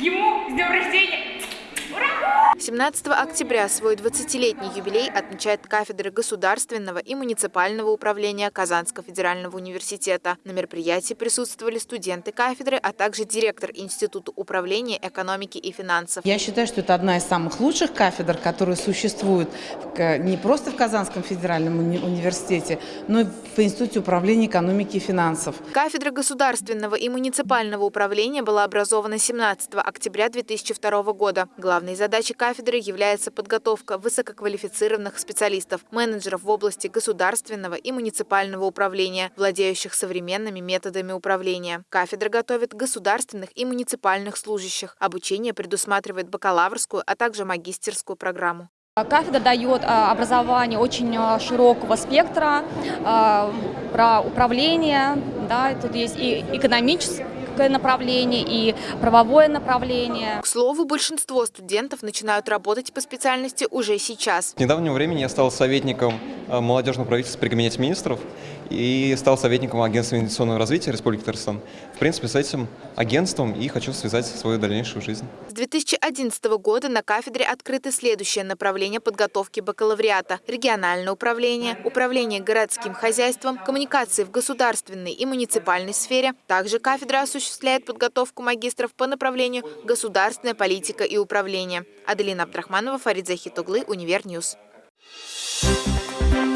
ему с днем рождения! 17 октября свой 20-летний юбилей отмечает кафедра государственного и муниципального управления Казанского федерального университета. На мероприятии присутствовали студенты кафедры, а также директор Института управления экономики и финансов. Я считаю, что это одна из самых лучших кафедр, которые существуют не просто в Казанском федеральном университете, но и в Институте управления экономики и финансов. Кафедра государственного и муниципального управления была образована 17 октября 2002 года. Главной задачей кафедры является подготовка высококвалифицированных специалистов, менеджеров в области государственного и муниципального управления, владеющих современными методами управления. Кафедра готовит государственных и муниципальных служащих. Обучение предусматривает бакалаврскую, а также магистерскую программу. Кафедра дает а, образование очень а, широкого спектра а, про управление, да, тут есть и экономическое направление и правовое направление. К слову, большинство студентов начинают работать по специальности уже сейчас. С недавнего времени я стал советником э, молодежного правительства при Кабинете министров и стал советником Агентства инвестиционного развития Республики Татарстан. В принципе, с этим агентством и хочу связать свою дальнейшую жизнь. С 2011 года на кафедре открыты следующее направление подготовки бакалавриата – региональное управление, управление городским хозяйством, коммуникации в государственной и муниципальной сфере. Также кафедра осуществляет подготовку магистров по направлению государственная политика и управление. Аделина Абдрахманова, Фарид Захитуглы, Универньюз. Thank you.